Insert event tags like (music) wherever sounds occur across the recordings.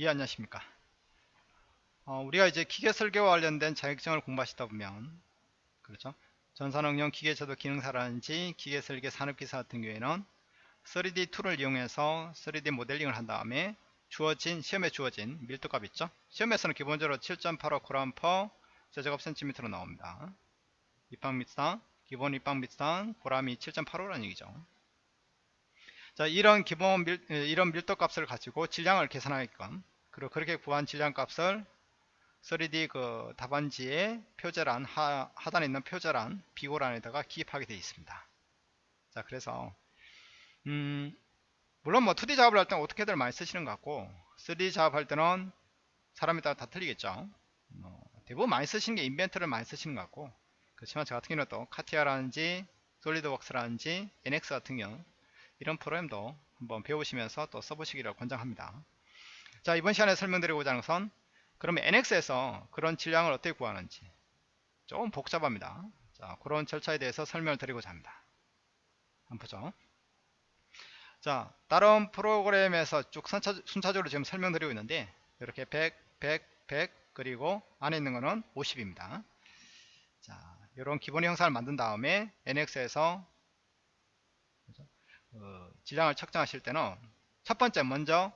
이해하십니까? 어, 우리가 이제 기계 설계와 관련된 자격증을 공부하시다 보면 그렇죠? 전산응용 기계제도 기능사라든지 기계 설계 산업기사 같은 경우에는 3D 툴을 이용해서 3D 모델링을 한 다음에 주어진 시험에 주어진 밀도값 있죠? 시험에서는 기본적으로 7.85 그램 per 세제곱 센티미터로 나옵니다. 입방 밑상 기본 입방 밑상 그램이 7.85라는 얘기죠. 자, 이런 기본 밀, 이런 밀도 값을 가지고 질량을 계산하게끔 그리고 그렇게 구한 질량 값을 3D 그 답안지의 표제란 하, 하단에 있는 표제란 비고란에다가 기입하게 되어 있습니다. 자, 그래서 음, 물론 뭐 2D 작업을 할 때는 어떻게들 많이 쓰시는 것 같고 3D 작업할 때는 사람에 따라 다 틀리겠죠. 뭐, 대부분 많이 쓰시는 게 인벤트를 많이 쓰시는 것 같고 그렇지만 저 같은 경우는 또 카티아라든지 솔리드웍스라든지 NX 같은 경우 이런 프로그램도 한번 배우시면서 또 써보시기를 권장합니다. 자 이번 시간에 설명드리고자 하는 것은 그러면 NX에서 그런 질량을 어떻게 구하는지 조금 복잡합니다. 자 그런 절차에 대해서 설명을 드리고자 합니다. 한번 보죠. 자 다른 프로그램에서 쭉 순차, 순차적으로 지금 설명드리고 있는데 이렇게 100, 100, 100 그리고 안에 있는 거는 50입니다. 자 이런 기본 형상을 만든 다음에 NX에서 어, 질량을 측정하실 때는 첫 번째 먼저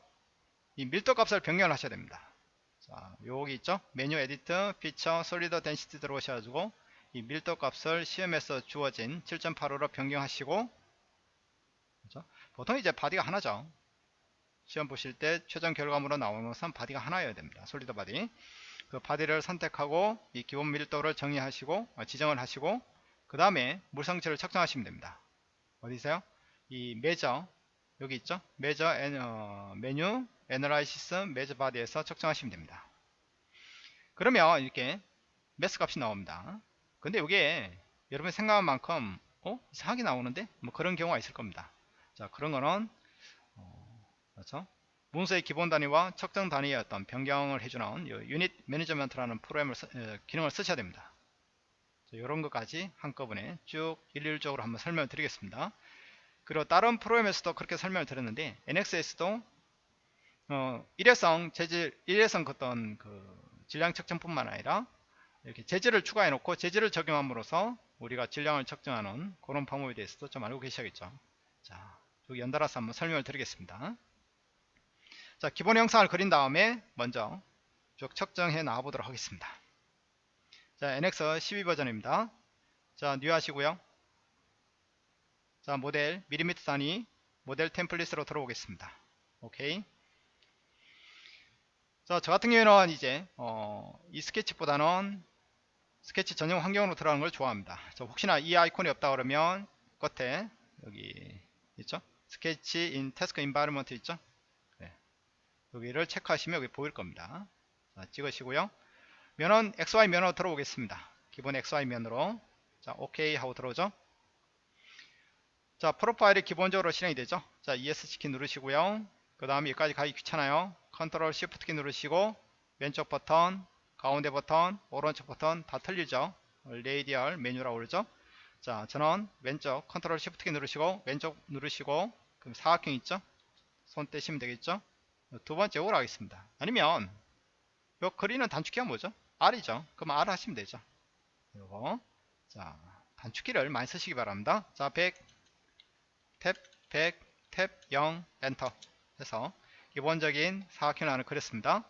이 밀도 값을 변경을 하셔야 됩니다. 자, 여기 있죠? 메뉴 edit, feature, solid density 들어오셔가지고 이 밀도 값을 시험에서 주어진 7.85로 변경하시고 그렇죠? 보통 이제 body가 하나죠. 시험 보실 때 최종 결과물로 나오는 것은 body가 하나여야 됩니다. solid body. 그 body를 선택하고 이 기본 밀도를 정의하시고 어, 지정을 하시고 그 다음에 물성치를 측정하시면 됩니다. 어디 있어요? 이 measure 여기 있죠? measure 어, 메뉴 analysis measure body에서 측정하시면 됩니다. 그러면 이렇게 mass 값이 나옵니다. 근데 이게 여러분이 생각한 만큼 어? 이상하게 나오는데? 뭐 그런 경우가 있을 겁니다. 자 그런 거는 어, 그렇죠? 문서의 기본 단위와 측정 단위의 어떤 변경을 해주는 unit management라는 프로그램을 쓰, 어, 기능을 쓰셔야 됩니다. 이런 것까지 한꺼번에 쭉 일일적으로 한번 설명을 드리겠습니다 그리고 다른 프로그램에서도 그렇게 설명을 드렸는데 NX에서도 어, 일회성 재질 일회성 어떤 그 질량 측정뿐만 아니라 이렇게 재질을 추가해 놓고 재질을 적용함으로써 우리가 질량을 측정하는 그런 방법에 대해서도 좀 알고 계셔야겠죠. 자 연달아서 한번 설명을 드리겠습니다. 자 기본 형상을 그린 다음에 먼저 쭉 측정해 나와 보도록 하겠습니다. 자 NX 12 버전입니다. 자 new 하시고요 자 모델 밀리미터 단위 모델 템플릿으로 들어오겠습니다. 오케이. 자 저 같은 경우에는 이제 어, 이 스케치보다는 스케치 전용 환경으로 들어가는 걸 좋아합니다. 자, 혹시나 이 아이콘이 없다 그러면 끝에 여기 있죠? sketch in task environment 있죠? 네. 여기를 체크하시면 여기 보일 겁니다. 자, 찍으시고요. 면은 XY 면으로 들어오겠습니다. 기본 XY 면으로. 자 오케이 하고 들어오죠 자 profile이 기본적으로 실행이 되죠? 자 ESC 키 누르시고요. 그 다음에 여기까지 가기 귀찮아요. 컨트롤 시프트 키 누르시고 왼쪽 버튼 가운데 버튼 오른쪽 버튼 다 틀리죠? radial 메뉴라고 그러죠? 자 저는 왼쪽 컨트롤 시프트 키 누르시고 왼쪽 누르시고 그럼 사각형 있죠? 손 떼시면 되겠죠? 두 번째 오라 하겠습니다. 아니면 요 그리는 단축키가 뭐죠? R이죠. 그럼 R 하시면 되죠. 요거. 자 단축키를 많이 쓰시기 바랍니다. 자 100 탭 100, 탭 0, 엔터 해서 기본적인 사각형을 그렸습니다.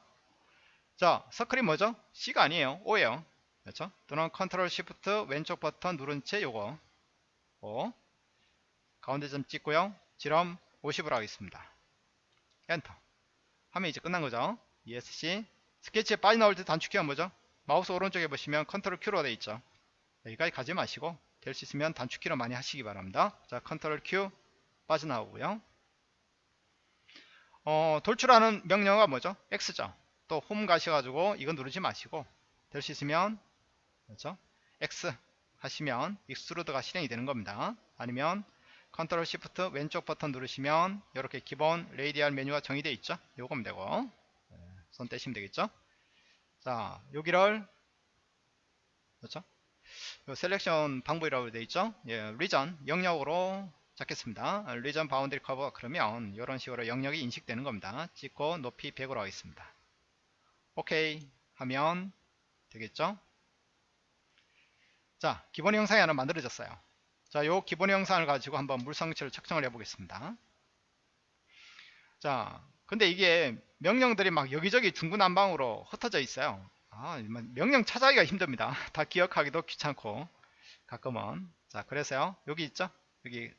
자, circle이 뭐죠? C가 아니에요. O예요. 그렇죠? 또는 컨트롤 시프트 왼쪽 버튼 누른 채 요거 O 가운데 점 찍고요. 지름 50으로 하겠습니다. 엔터 하면 이제 끝난 거죠. ESC 스케치에 빠져 나올 때 단축키가 뭐죠? 마우스 오른쪽에 보시면 컨트롤 Q로 되어 있죠. 여기까지 가지 마시고 될 수 있으면 단축키로 많이 하시기 바랍니다. 자, 컨트롤 Q 빠져나오고요. 어, 돌출하는 명령어가 뭐죠? X죠. 또 홈 가셔가지고 이거 누르지 마시고 될 수 있으면 그렇죠? X 하시면 extrude가 실행이 되는 겁니다. 아니면 컨트롤 시프트 왼쪽 버튼 누르시면 이렇게 기본 radial 메뉴가 정의되어 있죠. 요거면 되고 네, 손 떼시면 되겠죠. 자 여기를 그렇죠? 요 selection 방법이라고 되어 있죠. 예, region 영역으로 잡겠습니다. region boundary curve 그러면 이런 식으로 영역이 인식되는 겁니다. 찍고 높이 100으로 하겠습니다. 오케이 하면 되겠죠? 자, 기본 형상이 하나 만들어졌어요. 자, 요 기본 형상을 가지고 한번 물성치를 측정을 해 보겠습니다. 자, 근데 이게 명령들이 막 여기저기 중구난방으로 흩어져 있어요. 아, 명령 찾아가기가 힘듭니다. (laughs) 다 기억하기도 귀찮고 가끔은 자, 그래서요. 여기 있죠? 여기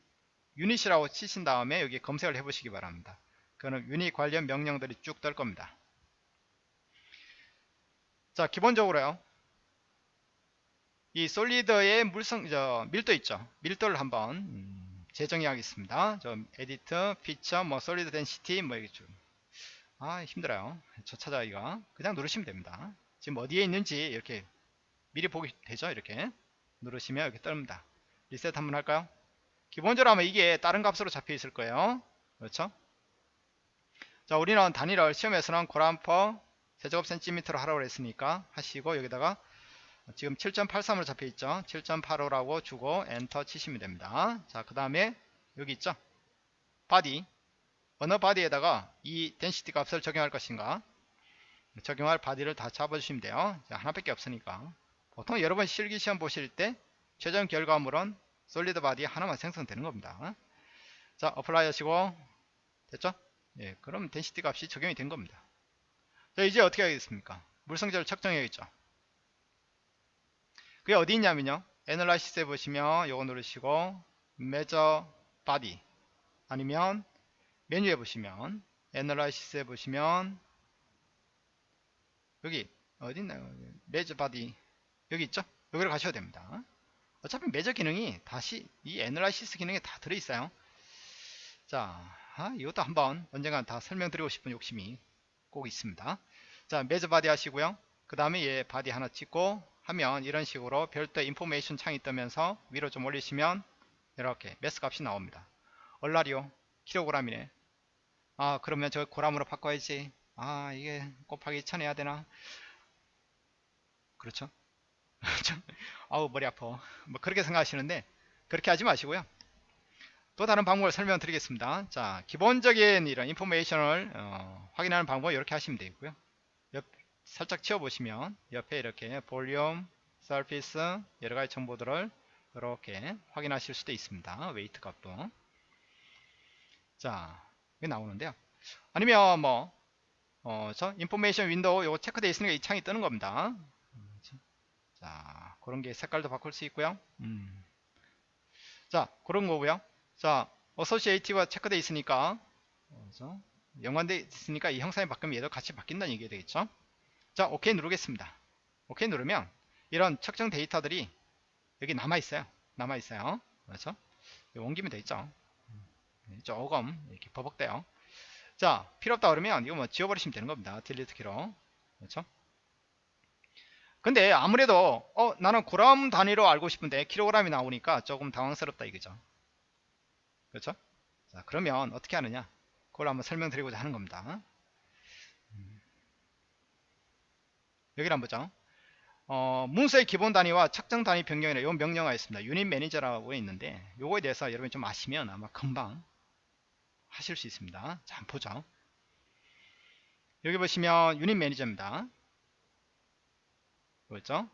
unit이라고 치신 다음에 여기 검색을 해 보시기 바랍니다. 그거는 유닛 관련 명령들이 쭉 뜰 겁니다. 자, 기본적으로요. 이 solid의 물성, 저, 밀도 있죠. 밀도를 한번 음, 재정의 하겠습니다. 저 edit, feature, 뭐 solid density 뭐 이게 좀 아, 힘들어요. 저 찾아가기가. 그냥 누르시면 됩니다. 지금 어디에 있는지 이렇게 미리 보기 되죠. 이렇게 누르시면 이렇게 뜹니다. 리셋 한번 할까요? 기본적으로 하면 이게 다른 값으로 잡혀 있을 거예요. 그렇죠? 자, 우리는 단위를 시험에서는 그램 per 세제곱 센티미터로 하라고 했으니까 하시고 여기다가 지금 7.83으로 잡혀 있죠? 7.85라고 주고 엔터 치시면 됩니다. 자 그 다음에 여기 있죠? body. 어느 body에다가 이 density 값을 적용할 것인가? 적용할 body를 다 잡아주시면 돼요. 자, 하나밖에 없으니까. 보통 여러분 실기시험 보실 때 최종 결과물은 solid body 하나만 생성되는 겁니다. 자 apply 하시고 됐죠? 예, 그럼 density 값이 적용이 된 겁니다. 자 이제 어떻게 하겠습니까? 물성자를 측정해야겠죠. 그게 어디 있냐면요. analysis에 보시면 요거 누르시고 measure body 아니면 메뉴에 보시면 analysis에 보시면 여기 어디 있나요? measure body 여기 있죠? 여기로 가셔야 됩니다 어차피 measure 기능이 다시 이 analysis 기능에 다 들어있어요 자 아, 이것도 한번 언젠가 다 설명드리고 싶은 욕심이 꼭 있습니다 자 measure body 하시고요 그 다음에 얘 body 하나 찍고 하면 이런 식으로 별도 information 창이 뜨면서 위로 좀 올리시면 이렇게 매스 값이 나옵니다. 얼라리오 킬로그램이네. 아 그러면 저 고람으로 바꿔야지. 아 이게 곱하기 1000 해야 되나? 그렇죠? (laughs) 아우 머리 아파. 뭐 그렇게 생각하시는데 그렇게 하지 마시고요. 또 다른 방법을 설명드리겠습니다. 자 기본적인 이런 인포메이션을 어, 확인하는 방법 이렇게 하시면 되고요. 살짝 치워보시면 옆에 이렇게 볼륨, surface 여러가지 정보들을 이렇게 확인하실 수도 있습니다. weight 값도 자 이게 나오는데요. 아니면 뭐 어, 저 information window 요거 체크되어 있으니까 이 창이 뜨는 겁니다. 자 그런 게 색깔도 바꿀 수 있고요. 음. 자 그런 거고요. 자 associative가 체크되어 있으니까 어, 연관되어 있으니까 이 형상이 바뀌면 얘도 같이 바뀐다는 얘기가 되겠죠. 자 오케이 누르겠습니다. 오케이 누르면 이런 측정 데이터들이 여기 남아 있어요. 남아 있어요. 그렇죠? 옮기면 되겠죠? 조금 이렇게 버벅대요. 자 필요 없다 그러면 이거 뭐 지워버리시면 되는 겁니다. 딜리트 키로. 그렇죠 근데 아무래도 어 나는 그람 단위로 알고 싶은데 킬로그램이 나오니까 조금 당황스럽다 이거죠 그렇죠 자 그러면 어떻게 하느냐 그걸 한번 설명드리고자 하는 겁니다 여기를 한번 보죠. 어, 문서의 기본 단위와 측정 단위 변경이라 이 명령어가 있습니다. unit manager라고 있는데 요거에 대해서 여러분이 좀 아시면 아마 금방 하실 수 있습니다. 자, 한번 보죠. 여기 보시면 unit manager입니다. 그렇죠?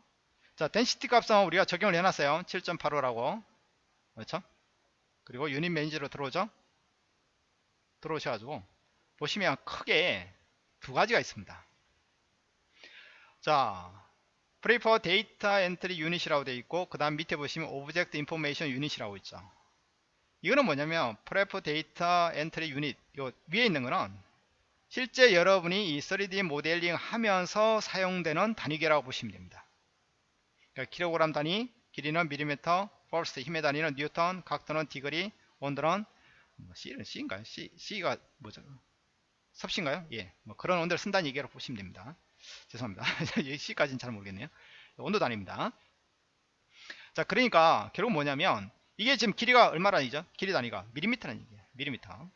자, density 값은 우리가 적용을 해놨어요. 7.85라고. 그렇죠? 그리고 unit manager로 들어오죠? 들어오셔가지고 보시면 크게 두 가지가 있습니다. 자, prefer data entry unit이라고 되어 있고 그 다음 밑에 보시면 object information unit이라고 있죠. 이거는 뭐냐면 prefer data entry unit 요 위에 있는 거는 실제 여러분이 이 3D 모델링 하면서 사용되는 단위계라고 보시면 됩니다. 그러니까 킬로그램 단위, 길이는 밀리미터, 포스트 힘의 단위는 뉴턴, 각도는 degree, 온도는 뭐 C는 C인가요? C, C가 뭐죠? 섭씨인가요? 예, 뭐 그런 온도를 쓴다는 얘기로 보시면 됩니다. 죄송합니다. (laughs) C까지는 잘 모르겠네요. 온도 단위입니다. 자, 그러니까 결국 뭐냐면 이게 지금 길이가 얼마라니죠? 길이 단위가 밀리미터라는 얘기예요. 밀리미터.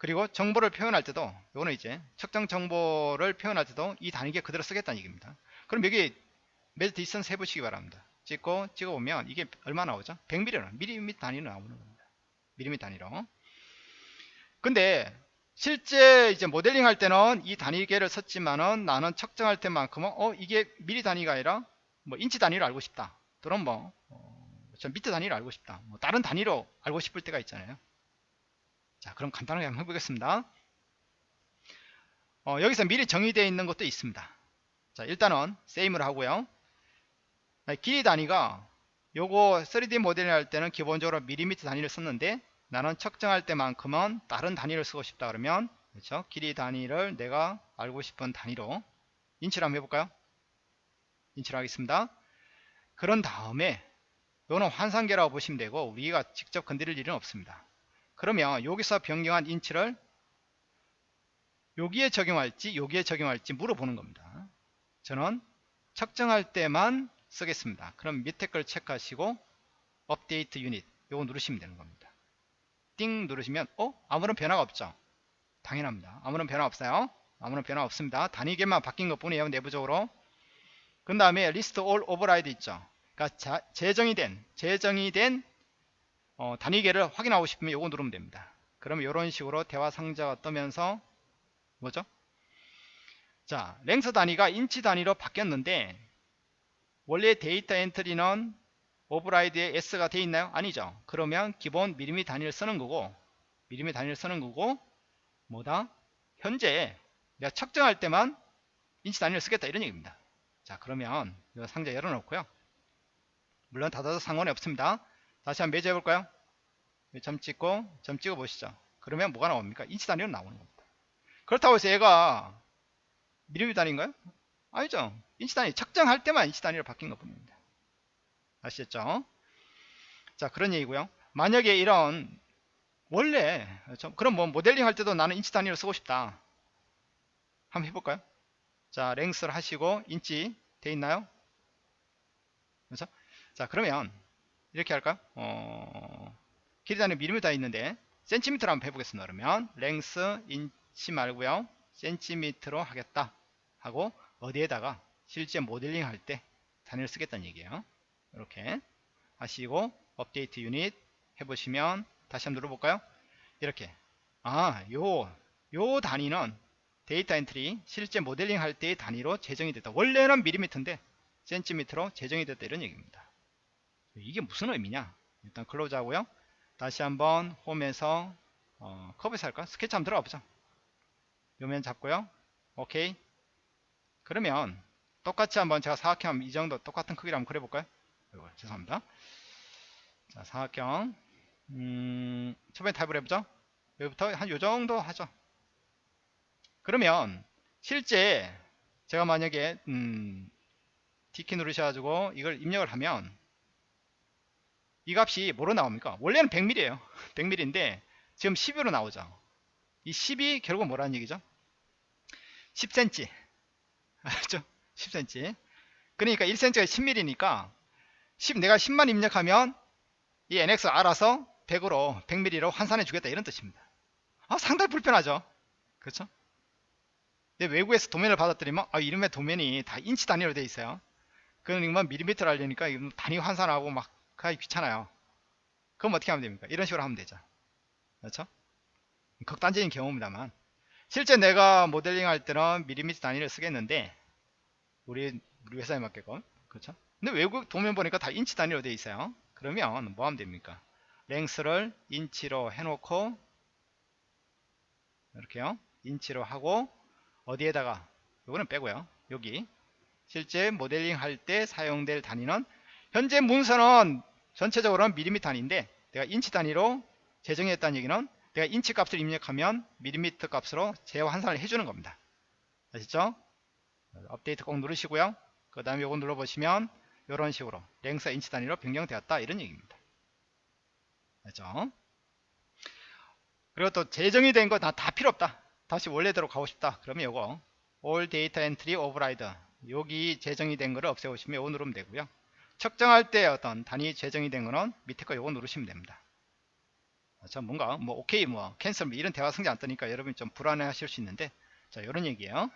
그리고 정보를 표현할 때도 이거는 이제 측정 정보를 표현할 때도 이 단위계 그대로 쓰겠다는 얘기입니다. 그럼 여기 measure distance 해보시기 바랍니다. 찍고 찍어보면 이게 얼마 나오죠? 100mm, 밀리미터 단위로 나오는 겁니다. 미리미터 단위로 근데 실제 이제 모델링 할 때는 이 단위계를 썼지만은 나는 측정할 때만큼은 어 이게 미리 단위가 아니라 뭐 인치 단위로 알고 싶다 또는 뭐 어, 저 미터 단위로 알고 싶다 뭐 다른 단위로 알고 싶을 때가 있잖아요 자 그럼 간단하게 한번 해보겠습니다 어, 여기서 미리 정의되어 있는 것도 있습니다 자 일단은 세임을 하고요 길이 단위가 요거 3D 모델링 할 때는 기본적으로 밀리미터 단위를 썼는데 나는 측정할 때만큼은 다른 단위를 쓰고 싶다 그러면 그렇죠? 길이 단위를 내가 알고 싶은 단위로 인치를 한번 해볼까요? 인치를 하겠습니다. 그런 다음에 이거는 환상계라고 보시면 되고 우리가 직접 건드릴 일은 없습니다. 그러면 여기서 변경한 인치를 여기에 적용할지 여기에 적용할지 물어보는 겁니다. 저는 측정할 때만 쓰겠습니다. 그럼 밑에 걸 체크하시고 update unit 요거 누르시면 되는 겁니다. 띵 누르시면 어? 아무런 변화가 없죠. 당연합니다. 아무런 변화 없어요. 아무런 변화 없습니다. 단위계만 바뀐 것 뿐이에요. 내부적으로. 그 다음에 list all override 있죠. 그러니까 자, 재정의 된 재정의 된 어, 단위계를 확인하고 싶으면 요거 누르면 됩니다. 그러면 이런 식으로 대화 상자가 뜨면서 뭐죠? 자, length 단위가 인치 단위로 바뀌었는데 원래 data entry는 오버라이드에 S가 돼 있나요? 아니죠. 그러면 기본 미리미 단위를 쓰는 거고 미리미 단위를 쓰는 거고 뭐다? 현재 내가 측정할 때만 인치 단위를 쓰겠다 이런 얘기입니다. 자 그러면 이 상자 열어놓고요. 물론 닫아도 상관이 없습니다. 다시 한번 measure 해볼까요? 점 찍고 점 찍어 보시죠. 그러면 뭐가 나옵니까? 인치 단위로 나오는 겁니다. 그렇다고 해서 얘가 미리미 단위인가요? 아니죠. 인치 단위 측정할 때만 인치 단위로 바뀐 것 뿐입니다. 아시겠죠? 자 그런 얘기고요. 만약에 이런 원래? 그럼 뭐 모델링 할 때도 나는 인치 단위로 쓰고 싶다. 한번 해볼까요? 자 length를 하시고 인치 돼 있나요? 그렇죠? 자 그러면 이렇게 할까요? 어, 길이 단위 미리미터 있는데 센티미터로 한번 해보겠습니다. 그러면 length 인치 말고요. 센티미터로 하겠다 하고 어디에다가 실제 모델링 할 때 단위를 쓰겠다는 얘기예요. 이렇게 하시고 update unit 해보시면 다시 한번 눌러볼까요? 이렇게 아요 요 단위는 data entry 실제 모델링 할 때의 단위로 재정의 됐다. 원래는 미리미터인데 센티미터로 재정의 됐다 이런 얘기입니다. 이게 무슨 의미냐? 일단 close 하고요. 다시 한번 홈에서 어, 커브에서 할까? 스케치 한번 들어가 보자. 요면 잡고요. 오케이. 그러면 똑같이 한번 제가 사각형 이 정도 똑같은 크기로 한번 그려볼까요? 이거, 죄송합니다. 자, 사각형. 음, 처음에 타입을 해보죠. 여기부터 한 요정도 하죠. 그러면 실제 제가 만약에 음, D키 누르셔가지고 이걸 입력을 하면 이 값이 뭐로 나옵니까? 원래는 100mm예요. 100mm인데 (laughs) 지금 12로 나오죠. 이 10이 결국 뭐라는 얘기죠? 10cm. 알죠? 10cm. 그러니까 1cm가 10mm니까 10, 내가 10만 입력하면 이 NX 알아서 100으로 100mm로 환산해 주겠다 이런 뜻입니다. 아, 상당히 불편하죠. 그렇죠? 근데 외국에서 도면을 받았더니만 아, 이놈의 도면이 다 인치 단위로 돼 있어요. 그러니까 밀리미터를 알려니까 단위 환산하고 막 하기 귀찮아요. 그럼 어떻게 하면 됩니까? 이런 식으로 하면 되죠. 그렇죠? 극단적인 경우입니다만 실제 내가 모델링 할 때는 밀리미터 단위를 쓰겠는데 우리 우리 회사에 맞게끔 그렇죠? 근데 외국 도면 보니까 다 인치 단위로 되어 있어요. 그러면 뭐 하면 됩니까? length를 인치로 해놓고 이렇게요. 인치로 하고 어디에다가 이거는 빼고요. 여기 실제 모델링 할 때 사용될 단위는 현재 문서는 전체적으로는 밀리미터 단위인데 내가 인치 단위로 재정의했다는 얘기는 내가 인치 값을 입력하면 밀리미터 값으로 재환산을 해주는 겁니다. 아시죠? 업데이트 꼭 누르시고요. 그 다음에 이거 눌러보시면 이런 식으로 length 인치 단위로 변경되었다 이런 얘기입니다. 알죠? 그리고 또 재정의 된 거 다 다 필요 없다. 다시 원래대로 가고 싶다. 그러면 이거 all data entry override 여기 재정의 된 거를 없애고 싶으면 이거 누르면 되고요. 측정할 때 어떤 단위 재정의 된 거는 밑에 거 이거 누르시면 됩니다. 자 뭔가 뭐 오케이 뭐 cancel 뭐 이런 대화 상자 안 뜨니까 여러분이 좀 불안해 하실 수 있는데 자 이런 얘기예요.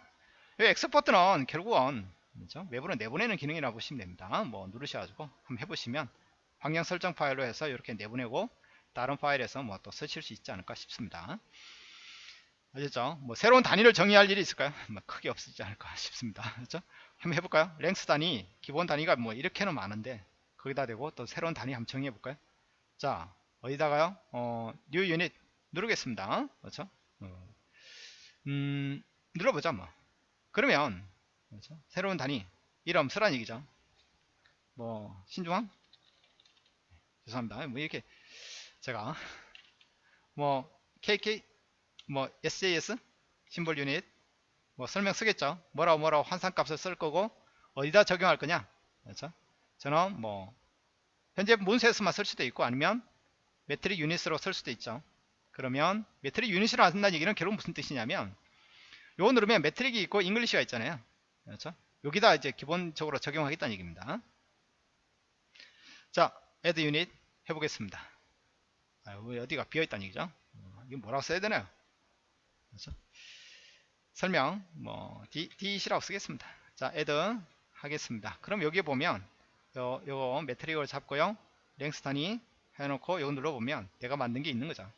이 엑스포트는 결국은 그렇죠? 외부로 내보내는 기능이라고 보시면 됩니다. 뭐 누르셔 가지고 한번 해 보시면 환경 설정 파일로 해서 이렇게 내보내고 다른 파일에서 뭐 또 쓰실 수 있지 않을까 싶습니다. 아셨죠? 뭐 새로운 단위를 정의할 일이 있을까요? 뭐 크게 없지 않을까 (laughs) 싶습니다. 그렇죠? 한번 해볼까요? 랭스 단위, 기본 단위가 뭐 이렇게는 많은데 거기다 대고 또 새로운 단위 정의해 볼까요? 자, 어디다가요? 어, new unit 누르겠습니다. 그렇죠? 어, 음, 눌러보자 뭐. 그러면 그렇죠? 새로운 단위 이름 쓰란 얘기죠. 뭐 신중함? 죄송합니다. 뭐 이렇게 제가 뭐 KK 뭐 SAS 심볼 유닛 뭐 설명 쓰겠죠. 뭐라고 뭐라고 환산값을 쓸 거고 어디다 적용할 거냐. 그렇죠? 저는 뭐 현재 문서에서만 쓸 수도 있고 아니면 metric unit으로 쓸 수도 있죠. 그러면 metric unit이라 한다는 얘기는 결국 무슨 뜻이냐면 요거 누르면 metric이 있고 English가 있잖아요. 그렇죠? 여기다 이제 기본적으로 적용하겠다는 얘기입니다. 자, add unit 해보겠습니다. 아, 왜 어디가 비어있다는 얘기죠? 어, 이거 뭐라고 써야 되나요? 그렇죠? 설명, 뭐, D, D시라고 쓰겠습니다. 자, add 하겠습니다. 그럼 여기에 보면, 요, 요거 metric을 잡고요. length 단위 해놓고 요거 눌러보면 내가 만든 게 있는 거죠.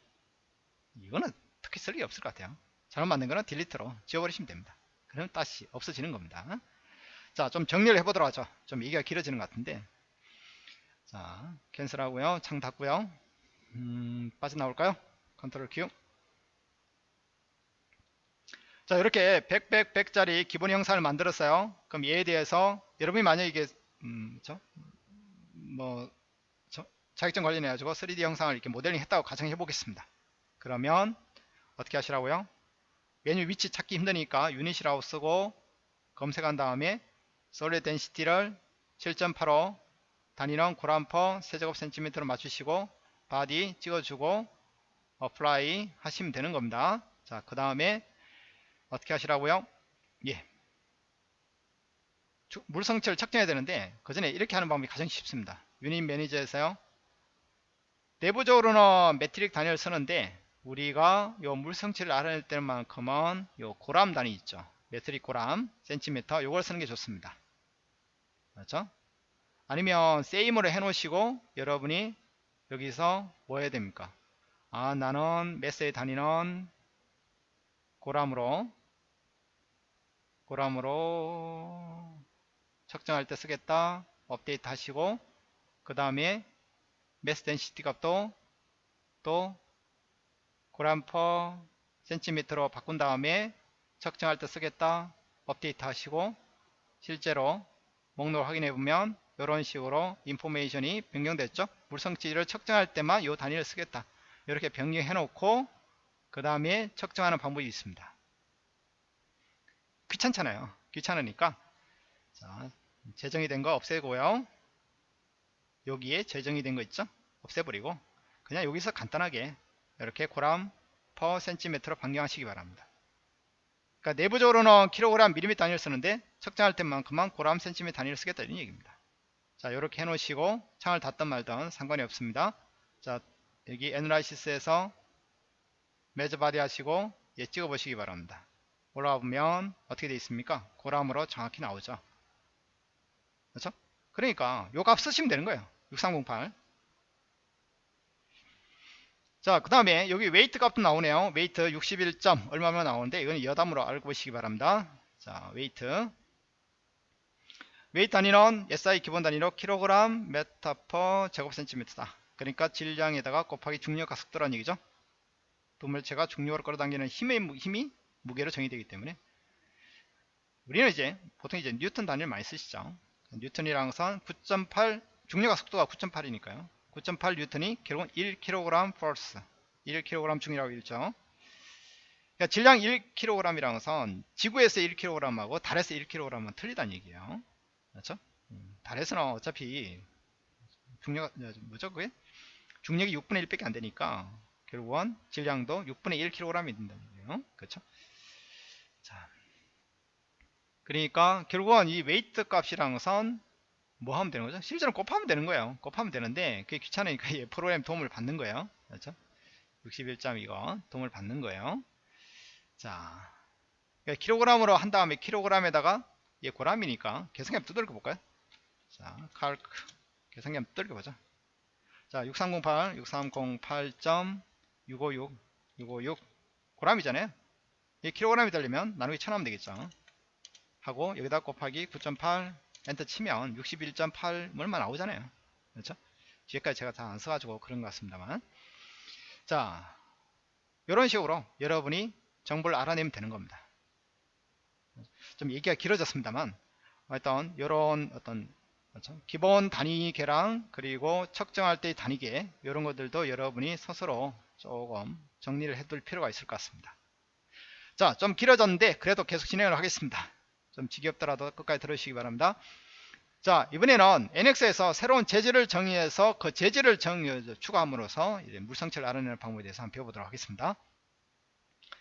이거는 특히 쓸 일이 없을 것 같아요. 잘못 만든 거는 delete로 지워버리시면 됩니다. 그러면 다시 없어지는 겁니다. 자, 좀 정리를 해보도록 하죠. 좀 얘기가 길어지는 것 같은데. 자, cancel 하고요. 창 닫고요. 음, 빠져나올까요? control Q. 자, 이렇게 100, 100, 100짜리 기본 형상을 만들었어요. 그럼 얘에 대해서 여러분이 만약에 이게, 음, 저, 뭐, 저, 자격증 관련해 가지고 3D 형상을 이렇게 모델링 했다고 가정해 보겠습니다. 그러면 어떻게 하시라고요? 메뉴 위치 찾기 힘드니까 unit이라고 쓰고 검색한 다음에 solid density를 7.85 단위는 그램 per 세제곱 센티미터로 맞추시고 body 찍어주고 apply 하시면 되는 겁니다. 자, 그 다음에 어떻게 하시라고요? 예. 물성치를 측정해야 되는데 그 전에 이렇게 하는 방법이 가장 쉽습니다. 유닛 매니저에서요. 내부적으로는 metric 단위를 쓰는데 우리가 요 물성치를 알아낼 때만큼은 요 그램 단위 있죠. metric 그램 센티미터 요걸 쓰는 게 좋습니다. 그렇죠? 아니면 same으로 해 놓으시고 여러분이 여기서 뭐 해야 됩니까? 아 나는 mass의 단위는 그램으로 그램으로 측정할 때 쓰겠다. 업데이트 하시고 그 다음에 mass density 값도 또 그램 per 센티미터로 바꾼 다음에 측정할 때 쓰겠다. 업데이트 하시고 실제로 목록을 확인해 보면 이런 식으로 인포메이션이 변경됐죠? 물성치를 측정할 때만 이 단위를 쓰겠다. 이렇게 변경해 놓고 그 다음에 측정하는 방법이 있습니다 귀찮잖아요. 귀찮으니까. 자, 재정이 된 거 없애고요. 여기에 재정이 된 거 있죠? 없애버리고 그냥 여기서 간단하게 이렇게 고람 퍼 센티미터로 변경하시기 바랍니다. 그러니까 내부적으로는 킬로그램 밀리미터 단위를 쓰는데 측정할 때만큼만 그램 센티미터 단위를 쓰겠다 이런 얘기입니다. 자 이렇게 해 놓으시고 창을 닫든 말든 상관이 없습니다. 자 여기 analysis에서 measure body 하시고 예 찍어 보시기 바랍니다 올라와 보면 어떻게 되어 있습니까 그램으로 정확히 나오죠 그렇죠 그러니까 요 값 쓰시면 되는 거예요 6308 자, 그 다음에 여기 weight 값도 나오네요. weight 61점 얼마면 나오는데 이건 여담으로 알고 보시기 바랍니다. 자, weight. weight 단위는 SI 기본 단위로 킬로그램 메타 per 제곱 센티미터다. 그러니까 질량에다가 곱하기 중력 가속도라는 얘기죠. 두 물체가 중력을 끌어당기는 힘의 힘이 무게로 정의되기 때문에 우리는 이제 보통 이제 뉴턴 단위를 많이 쓰시죠. 뉴턴이랑 선9.8 중력과 속도가 9.8이니까요. 9.8 뉴턴이 결국은 1kg force 1kg 중이라고 읽죠 그러니까 질량 1kg이라는 것은 지구에서 1kg하고 달에서 1kg은 틀리다는 얘기예요 그렇죠? 음, 달에서는 어차피 중력 뭐죠 그게 중력이 6분의 1밖에 안 되니까 결국은 질량도 6분의 1kg이 된다는 얘기예요 그렇죠? 자, 그러니까 결국은 이 웨이트 값이라는 것은 뭐 하면 되는 거죠? 실제로 곱하면 되는 거예요. 곱하면 되는데 그게 귀찮으니까 (laughs) 프로그램 도움을 받는 거예요. 그렇죠? 61점 이거 도움을 받는 거예요. 자, 그러니까 킬로그램으로 한 다음에 킬로그램에다가 얘 고람이니까 계산기 한번 두들겨 볼까요? 자, 칼크 계산기 한번 두들겨 보자. 자 6308 6308.656 656 고람이잖아요 이 킬로그램이 되려면 나누기 1000 하면 되겠죠. 하고 여기다 곱하기 9.8 엔터 치면 61.8 얼마 나오잖아요. 그렇죠? 뒤에까지 제가 다 안 써가지고 그런 것 같습니다만. 자 이런 식으로 여러분이 정보를 알아내면 되는 겁니다. 좀 얘기가 길어졌습니다만 일단 이런 어떤 그렇죠? 기본 단위계랑 그리고 측정할 때의 단위계 이런 것들도 여러분이 스스로 조금 정리를 해둘 필요가 있을 것 같습니다 자 좀 길어졌는데 그래도 계속 진행을 하겠습니다. 좀 지겹더라도 끝까지 들으시기 바랍니다. 자 이번에는 NX에서 새로운 재질을 정의해서 그 재질을 정의, 추가함으로써 이제 물성치를 알아내는 방법에 대해서 한번 배워보도록 하겠습니다.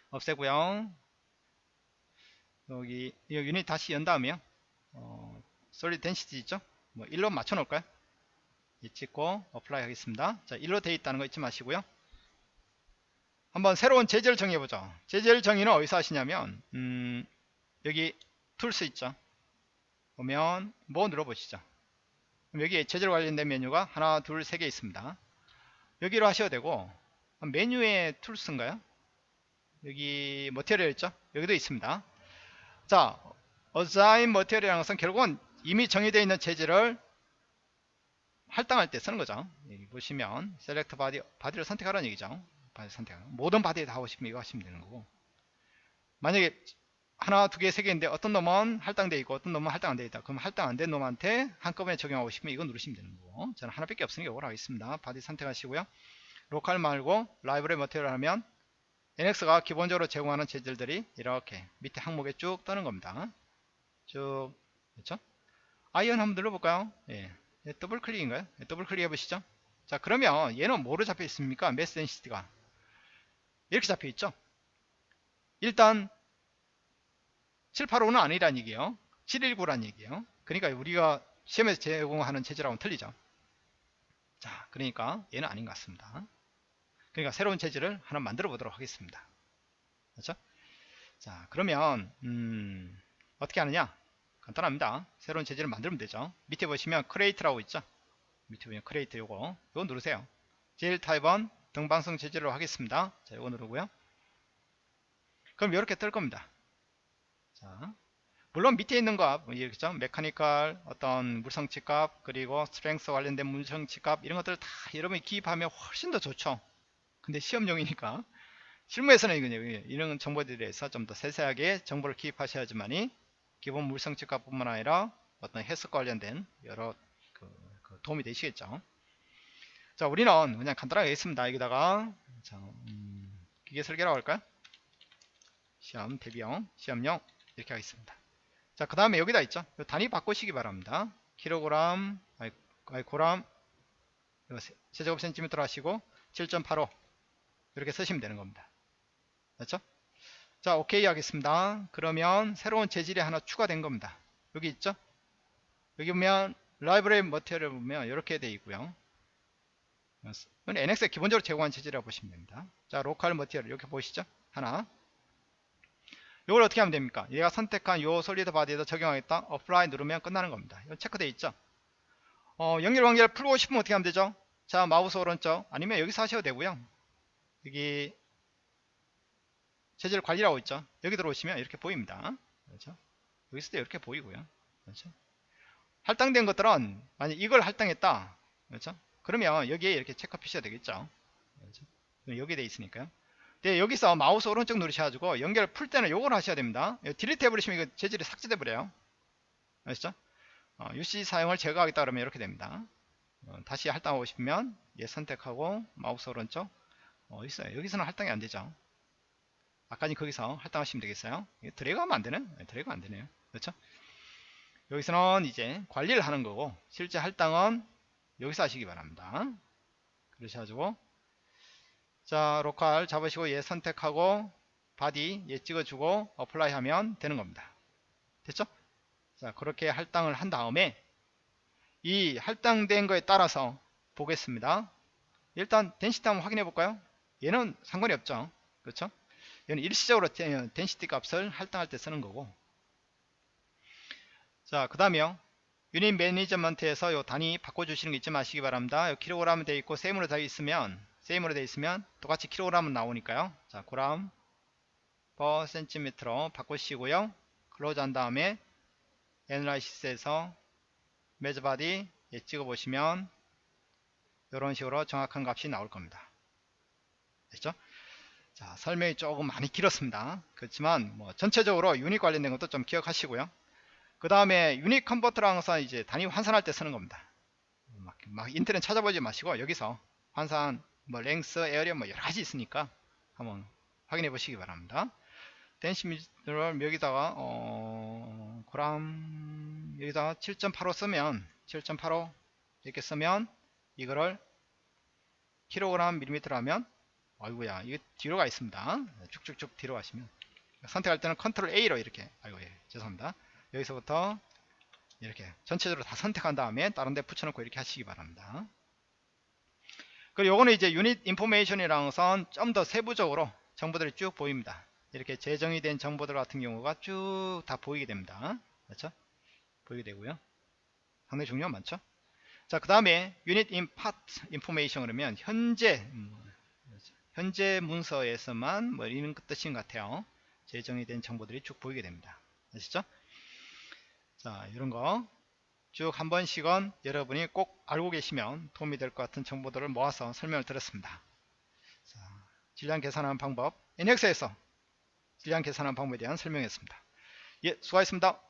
없애고요. 여기 이 유닛 다시 연 다음에요. 어, 솔리드 덴시티 있죠? 뭐 1로 맞춰 놓을까요? 이 찍고 apply 하겠습니다. 자 1로 되어 있다는 거 잊지 마시고요 한번 새로운 재질 정해보죠. 재질 정의는 어디서 하시냐면 음, 여기 tools 있죠? 보면 뭐 눌러보시죠? 여기 재질 관련된 메뉴가 하나 둘 세 개 있습니다. 여기로 하셔도 되고 메뉴에 tools인가요? 여기 material 있죠? 여기도 있습니다. 자 assign material이라는 것은 결국은 이미 정의되어 있는 재질을 할당할 때 쓰는 거죠. 보시면 select body body를 선택하라는 얘기죠 body 선택 모든 body에 다 싶으면 이거 하시면 되는 거고. 만약에 하나 두 개 세 개인데 어떤 놈은 할당되어 있고 어떤 놈은 할당 안 되어 있다. 그럼 할당 안 된 놈한테 한꺼번에 적용하고 싶으면 이거 누르시면 되는 거고. 저는 하나밖에 없으니까 이걸 하겠습니다. body 선택하시고요. local 말고 library material 하면 NX가 기본적으로 제공하는 재질들이 이렇게 밑에 항목에 쭉 뜨는 겁니다. 쭉 그렇죠? iron 한번 눌러볼까요? 예. 예 더블 클릭인가요? 예, 더블 클릭 해보시죠. 자 그러면 얘는 뭐로 잡혀 있습니까? mass density가 이렇게 잡혀 있죠. 일단 785는 아니란 얘기예요. 719란 얘기예요. 그러니까 우리가 시험에서 제공하는 재질하고는 틀리죠. 자 그러니까 얘는 아닌 것 같습니다. 그러니까 새로운 재질을 하나 만들어 보도록 하겠습니다. 그렇죠? 자 그러면 음, 어떻게 하느냐? 간단합니다. 새로운 재질을 만들면 되죠. 밑에 보시면 create라고 있죠? 밑에 보면 create 요거. 요거 누르세요. 재질 타입은 등방성 재질로 하겠습니다 자 요거 누르고요 그럼 이렇게 뜰 겁니다 자, 물론 밑에 있는 값, 이렇죠? mechanical, 어떤 물성치 값, 그리고 strength 관련된 물성치 값, 이런 것들을 다 여러분이 기입하면 훨씬 더 좋죠. 근데 시험용이니까. 실무에서는 이런 정보들에 대해서 좀 더 세세하게 정보를 기입하셔야지만이 기본 물성치 값뿐만 아니라 어떤 해석 관련된 여러 그, 그 도움이 되시겠죠. 자, 우리는 그냥 간단하게 했습니다. 여기다가 자, 음, 기계 설계라고 할까요? 시험 대비형, 시험용 이렇게 하겠습니다. 자, 그 다음에 여기다 있죠. 단위 바꾸시기 바랍니다. 킬로그램, 아이, 아이 고람, 세제곱 센티미터 하시고 7.85 이렇게 쓰시면 되는 겁니다. 맞죠? 자, 오케이 하겠습니다. 그러면 새로운 재질이 하나 추가된 겁니다. 여기 있죠? 여기 보면 library material 보면 이렇게 되어 있고요. NX에 기본적으로 제공한 재질이라고 보시면 됩니다. 자, local material 이렇게 보시죠? 하나. 이걸 어떻게 하면 됩니까? 얘가 선택한 요 solid body에다 적용하겠다. apply 누르면 끝나는 겁니다. 이거 체크되어 있죠? 어, 연결 관계를 풀고 싶으면 어떻게 하면 되죠? 자, 마우스 오른쪽 아니면 여기서 하셔도 되고요. 여기 재질 관리라고 있죠? 여기 들어오시면 이렇게 보입니다. 그렇죠? 여기서도 이렇게 보이고요. 그렇죠? 할당된 것들은 만약 이걸 할당했다. 그렇죠? 그러면 여기에 이렇게 체크 표시가 되겠죠. 그렇죠? 여기에 돼 있으니까요. 네, 여기서 마우스 오른쪽 누르셔가지고 연결 풀 때는 요걸 하셔야 됩니다. delete 해버리시면 이거 재질이 삭제돼 버려요. 아시죠? 어, UC 사용을 제거하겠다 그러면 이렇게 됩니다. 어, 다시 할당하고 싶으면 얘 선택하고 마우스 오른쪽 어, 있어요. 여기서는 할당이 안 되죠. 아까는 거기서 할당하시면 되겠어요. 드래그 하면 안 되네? 네, 드래그 안 되네요. 그렇죠? 여기서는 이제 관리를 하는 거고 실제 할당은 여기서 하시기 바랍니다. 그러셔가지고 자 로컬 잡으시고 얘 선택하고 body 얘 찍어주고 apply 하면 되는 겁니다. 됐죠? 자 그렇게 할당을 한 다음에 이 할당된 거에 따라서 보겠습니다. 일단 density 한번 확인해 볼까요? 얘는 상관이 없죠. 그렇죠? 얘는 일시적으로 density 값을 할당할 때 쓰는 거고. 자 그 다음에요 unit management에서 요 단위 바꿔주시는 거 잊지 마시기 바랍니다. 요 킬로그램 되어 있고 same으로 되어 있으면 same으로 되어 있으면 똑같이 킬로그램은 나오니까요. 자, 그램 per 센티미터로 바꾸시고요. close 한 다음에 analysis에서 measure body 얘, 찍어보시면 이런 식으로 정확한 값이 나올 겁니다. 됐죠? 자, 설명이 조금 많이 길었습니다. 그렇지만 뭐 전체적으로 유닛 관련된 것도 좀 기억하시고요. 그 다음에 unit converter라 해서 이제 단위 환산할 때 쓰는 겁니다. 막, 막 인터넷 찾아보지 마시고 여기서 환산, 뭐 length, area 뭐 여러 가지 있으니까 한번 확인해 보시기 바랍니다. 댄시미터를 여기다가 어, 그람 여기다가 7.85 쓰면 7.85 이렇게 쓰면 이거를 킬로그램 밀리미터로 하면 아이고야 이게 뒤로 가 있습니다. 쭉쭉쭉 뒤로 가시면 선택할 때는 컨트롤 A로 이렇게 아이고 예 죄송합니다. 여기서부터 이렇게 전체적으로 다 선택한 다음에 다른 데 붙여놓고 이렇게 하시기 바랍니다. 그리고 요거는 이제 유닛 인포메이션이랑 선 좀 더 세부적으로 정보들이 쭉 보입니다. 이렇게 재정의 된 정보들 같은 경우가 쭉 다 보이게 됩니다. 그렇죠? 보이게 되고요. 상당히 중요한 많죠? 자, 그 다음에 unit in part information 그러면 현재 음, 현재 문서에서만 뭐 이런 뜻인 것 같아요. 재정의 된 정보들이 쭉 보이게 됩니다. 아시죠? 자, 이런 거 쭉 한 번씩은 여러분이 꼭 알고 계시면 도움이 될 것 같은 정보들을 모아서 설명을 드렸습니다. 자, 질량 계산하는 방법, NX에서 질량 계산하는 방법에 대한 설명이었습니다. 예, 수고하셨습니다.